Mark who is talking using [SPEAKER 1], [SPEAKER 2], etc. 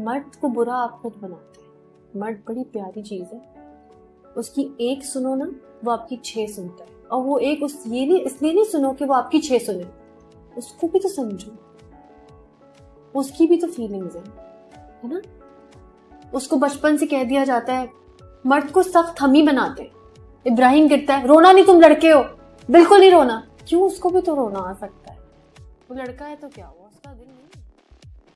[SPEAKER 1] मर्द को बुरा आप खुद बनाते हैं। मर्द बड़ी प्यारी चीज़ है। उसकी एक सुनो ना, वो आपकी छह सुनता है। और वो एक उस, ये नहीं, इसलिए नहीं सुनो कि वो आपकी छह सुने। उसको भी तो समझो। उसकी भी तो फीलिंग्स है है ना? उसको बचपन से कह दिया जाता है, मर्द को सख्त हम ही बनाते इब्राहिम गिरता है, रोना नहीं तुम लड़के हो। बिल्कुल नहीं रोना। क्यों उसको भी तो रोना आ सकता है? वो लड़का है तो क्या हुआ? उसका